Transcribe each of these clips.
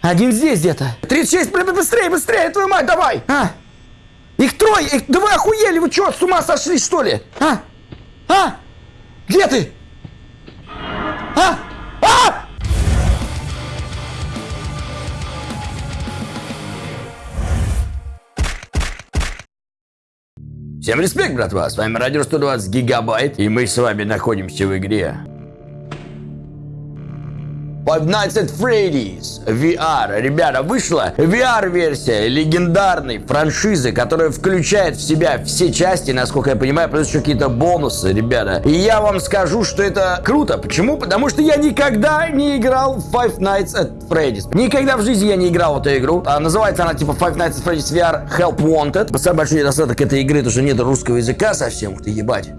Один здесь где-то. 36, бля, быстрее, быстрее, твою мать, давай! А! Их трое! Их... Да вы охуели, вы что, с ума сошли, что ли? А? А? Где ты? А? А? Всем респект, братва! С вами Радио 120 Гигабайт, и мы с вами находимся в игре Five Freddy's VR. Ребята, вышла VR-версия легендарной франшизы, которая включает в себя все части, насколько я понимаю, плюс еще какие-то бонусы, ребята. И я вам скажу, что это круто. Почему? Потому что я никогда не играл в Five Nights at Freddy's. Никогда в жизни я не играл в эту игру. А, называется она типа Five Nights at Freddy's VR Help Wanted. Самый большой недостаток этой игры, то что нет русского языка совсем. Ты, ебать.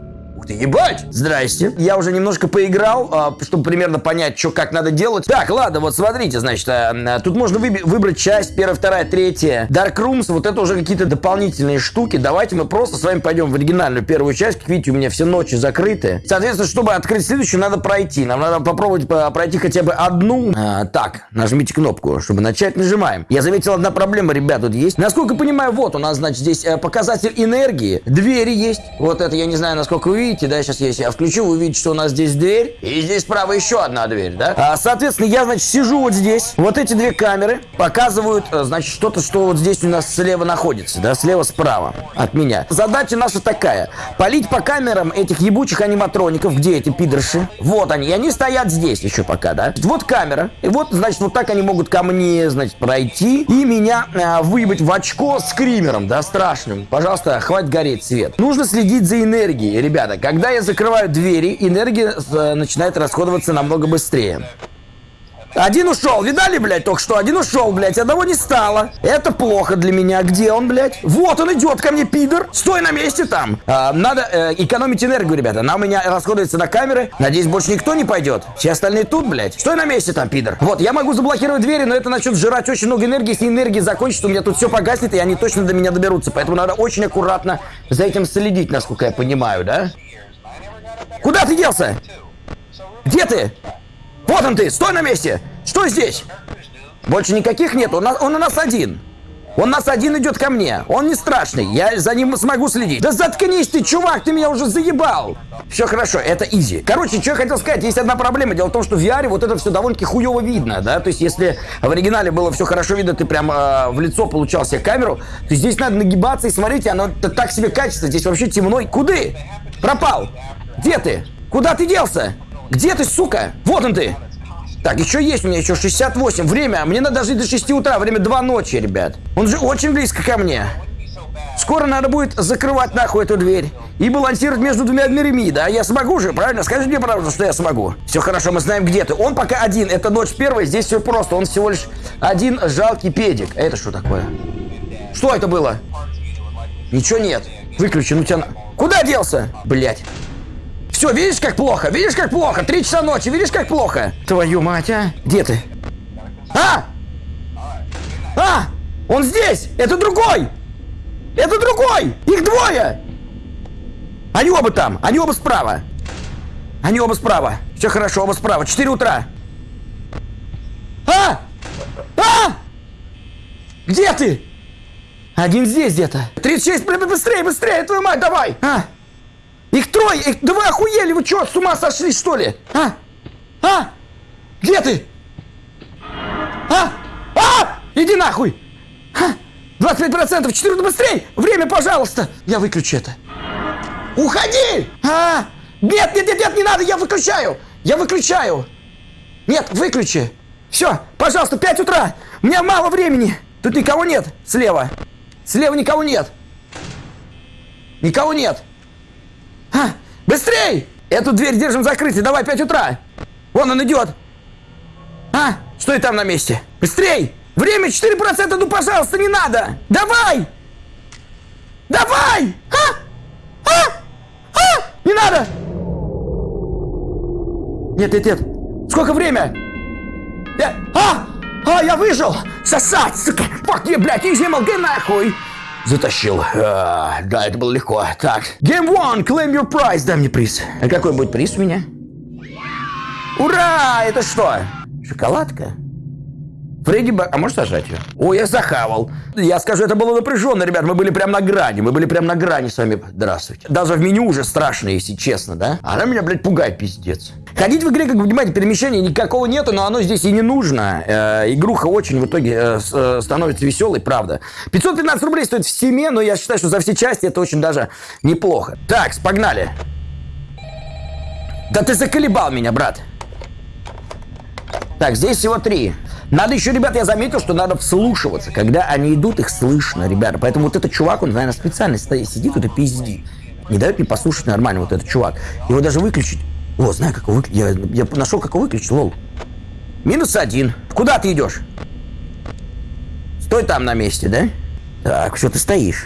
Ты, ебать! Здрасте. Я уже немножко поиграл, а, чтобы примерно понять, что как надо делать. Так, ладно, вот смотрите, значит, а, тут можно выбрать часть, первая, вторая, третья. Dark Rooms, вот это уже какие-то дополнительные штуки. Давайте мы просто с вами пойдем в оригинальную первую часть. Как видите, у меня все ночи закрыты. Соответственно, чтобы открыть следующую, надо пройти. Нам надо попробовать пройти хотя бы одну. А, так, нажмите кнопку, чтобы начать. Нажимаем. Я заметил, одна проблема, ребят, тут есть. Насколько понимаю, вот у нас, значит, здесь э, показатель энергии. Двери есть. Вот это, я не знаю, насколько вы видите, да, сейчас если я включу, вы увидите, что у нас здесь дверь, и здесь справа еще одна дверь, да. А, соответственно, я, значит, сижу вот здесь, вот эти две камеры показывают, э, значит, что-то, что вот здесь у нас слева находится, да, слева-справа от меня. Задача наша такая, полить по камерам этих ебучих аниматроников, где эти пидорши, вот они, и они стоят здесь еще пока, да. Вот камера, и вот, значит, вот так они могут ко мне, значит, пройти и меня э, выебать в очко скримером, да, страшным. Пожалуйста, хватит гореть свет. Нужно следить за энергией, ребята, когда я закрываю двери, энергия э, начинает расходоваться намного быстрее. Один ушел, видали, блядь, только что? Один ушел, блядь, одного не стало. Это плохо для меня. Где он, блядь? Вот он идет ко мне, пидор. Стой на месте там. А, надо э, экономить энергию, ребята. Она у меня расходуется на камеры. Надеюсь, больше никто не пойдет. Все остальные тут, блядь. Стой на месте там, пидор. Вот, я могу заблокировать двери, но это начнет жрать очень много энергии. Если энергия закончится, у меня тут все погаснет, и они точно до меня доберутся. Поэтому надо очень аккуратно за этим следить, насколько я понимаю, да? Куда ты делся? Где ты? Вот он ты, стой на месте! Что здесь? Больше никаких нет, он, он у нас один. Он нас один идет ко мне. Он не страшный. Я за ним смогу следить. Да заткнись ты, чувак, ты меня уже заебал. Все хорошо, это изи. Короче, что я хотел сказать, есть одна проблема. Дело в том, что в VR вот это все довольно-таки хуево видно, да? То есть, если в оригинале было все хорошо видно, ты прям э, в лицо получал себе камеру, то здесь надо нагибаться и смотрите, оно так себе качество. Здесь вообще темно. Куды? Пропал. Где ты? Куда ты делся? Где ты, сука? Вот он ты. Так, еще есть у меня еще 68. Время. Мне надо дожить до 6 утра. Время 2 ночи, ребят. Он же очень близко ко мне. Скоро надо будет закрывать нахуй эту дверь и балансировать между двумя дверями, да? Я смогу же, правильно? Скажи мне правду, что я смогу. Все хорошо, мы знаем, где ты. Он пока один. Это ночь первая, здесь все просто. Он всего лишь один жалкий педик. Это что такое? Что это было? Ничего нет. Выключи, ну тебя... Куда делся? Блять. Все, видишь, как плохо? Видишь, как плохо? Три часа ночи, видишь, как плохо? Твою мать, а? Где ты? А! А! Он здесь! Это другой! Это другой! Их двое! Они оба там! Они оба справа! Они оба справа! Все хорошо, оба справа. Четыре утра! А! А! Где ты? Один здесь где-то. 36, быстрее, быстрее, твою мать, давай! А! Их трое! Их... Да вы охуели! Вы что, с ума сошли, что ли? А? А? Где ты? А? А? Иди нахуй! А? 25%! 14 быстрей! Время, пожалуйста! Я выключу это. Уходи! А? Нет, нет, нет, нет, не надо, я выключаю! Я выключаю! Нет, выключи! Все, пожалуйста, 5 утра! У меня мало времени! Тут никого нет слева! Слева никого нет! Никого нет! А, быстрей! Эту дверь держим закрытой. Давай, 5 утра. Вон он идет. А, стой там на месте. Быстрей! Время 4%, ну, пожалуйста, не надо! Давай! Давай! А! А! А! Не надо! Нет, нет, нет. Сколько время? Я... А! А, я выжил! Сосать, сука! Fuck you, блядь, изи, нахуй! Затащил. А, да, это было легко. Так. Game one, claim your prize. Дай мне приз. А какой будет приз у меня? Ура! Это что? Шоколадка? Фредди. А можешь сажать ее? О, я захавал. Я скажу, это было напряженно, ребят. Мы были прям на грани. Мы были прям на грани с вами. Здравствуйте. Даже в меню уже страшно, если честно, да? Она меня, блядь, пугает, пиздец. Ходить в игре, как вы понимаете, перемещения никакого нету, но оно здесь и не нужно. Э, игруха очень в итоге э, э, становится веселой, правда. 515 рублей стоит в Стиме, но я считаю, что за все части это очень даже неплохо. Так, погнали. Да ты заколебал меня, брат. Так, здесь всего три. Надо еще, ребят, я заметил, что надо вслушиваться. Когда они идут, их слышно, ребята. Поэтому вот этот чувак, он, наверное, специально сидит тут и пиздит. Не дает мне послушать нормально вот этот чувак. Его даже выключить. О, знаю, как его выключить. Я, я нашел, как его выключить, лол. Минус один. Куда ты идешь? Стой там на месте, да? Так, что ты стоишь?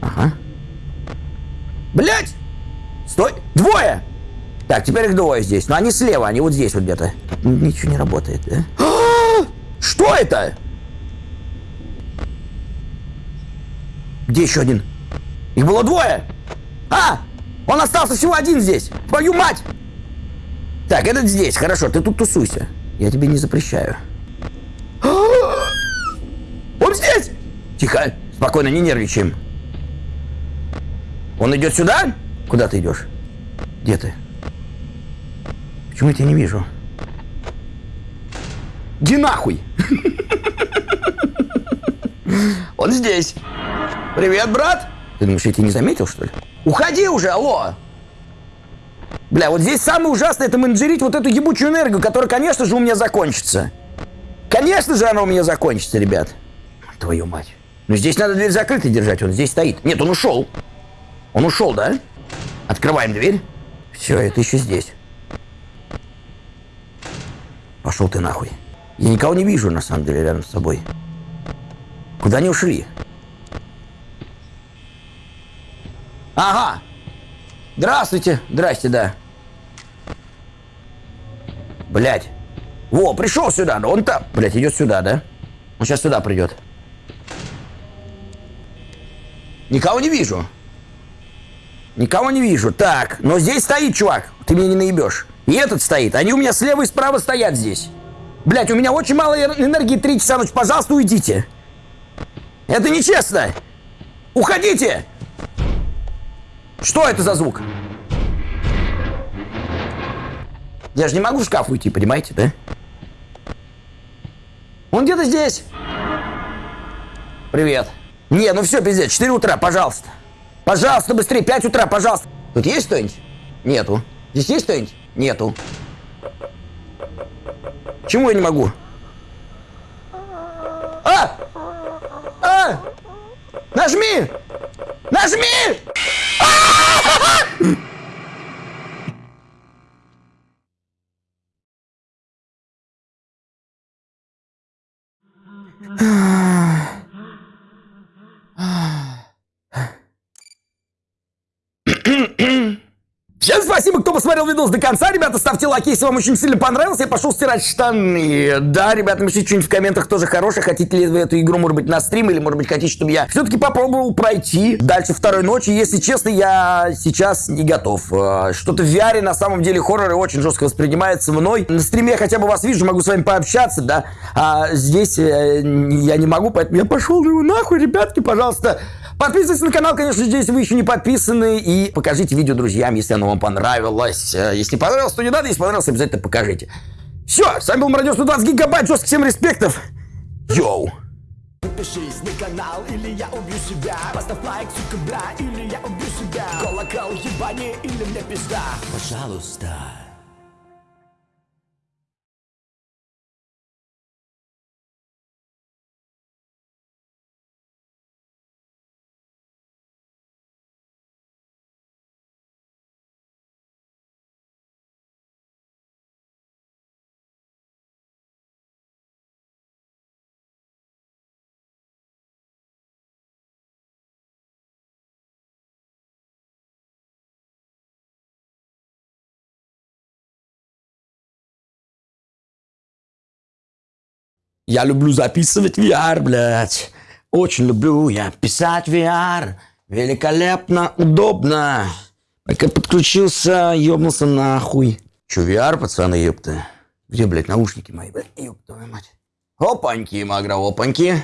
Ага. Блять! Стой! Двое! Так, теперь их двое здесь. Но они слева, они вот здесь вот где-то. Ничего не работает, да? Что это? Где еще один? Их было двое. А! Он остался всего один здесь. Твою мать! Так, этот здесь. Хорошо, ты тут тусуйся. Я тебе не запрещаю. Он здесь! Тихо. Спокойно, не нервничаем. Он идет сюда? Куда ты идешь? Где ты? Почему я тебя не вижу? Иди нахуй! Он здесь. Привет, брат. Ты думаешь, я тебя не заметил, что ли? Уходи уже, алло! Бля, вот здесь самое ужасное, это менеджерить вот эту ебучую энергию, которая, конечно же, у меня закончится. Конечно же, она у меня закончится, ребят. Твою мать. Ну, здесь надо дверь закрытой держать, он здесь стоит. Нет, он ушел. Он ушел, да? Открываем дверь. Все, это еще здесь. Пошел ты нахуй. Я никого не вижу, на самом деле, рядом с собой. Куда они ушли? Ага. Здравствуйте. Здрасте, да. Блять. Во, пришел сюда, но он там. Блять, идет сюда, да? Он сейчас сюда придет. Никого не вижу. Никого не вижу. Так, но здесь стоит чувак. Ты меня не наебешь. И этот стоит. Они у меня слева и справа стоят здесь. Блять, у меня очень мало энергии 3 часа ночи. Пожалуйста, уйдите. Это нечестно. Уходите. Что это за звук? Я же не могу в шкаф уйти, понимаете, да? Он где-то здесь. Привет. Не, ну все, пиздец, 4 утра, пожалуйста. Пожалуйста, быстрее, 5 утра, пожалуйста. Тут есть кто-нибудь? Нету. Здесь есть кто-нибудь? Нету. Чему я не могу? А! А! Нажми! Нажми! Всем спасибо, кто посмотрел видос до конца. Ребята, ставьте лайки, если вам очень сильно понравилось. Я пошел стирать штаны. Да, ребята, напишите что-нибудь в комментах тоже хорошее. Хотите ли вы эту игру, может быть, на стрим, или, может быть, хотите, чтобы я все-таки попробовал пройти дальше второй ночи. Если честно, я сейчас не готов. А, что-то в VR на самом деле хорроры очень жестко воспринимается мной. На стриме я хотя бы вас вижу, могу с вами пообщаться, да. А здесь э, я не могу, поэтому я пошел ну нахуй, ребятки, пожалуйста. Подписывайтесь на канал, конечно если вы еще не подписаны. И покажите видео друзьям, если оно вам понравилось. Э, если понравилось, то не надо. Если понравилось, обязательно покажите. Все, с вами был Мародер 120 гигабайт. Жестко всем респектов. Йоу. Подпишись на канал, или я убью себя Поставь лайк, сука, бля, или я убью себя Колокол ебани, или мне пизда Пожалуйста Я люблю записывать VR, блядь. Очень люблю я писать VR. Великолепно, удобно. Пока подключился, ёбнулся нахуй. Че, VR, пацаны, ёпта? Где, блядь, наушники мои, блядь? Твою мать. Опаньки, Магра, опаньки.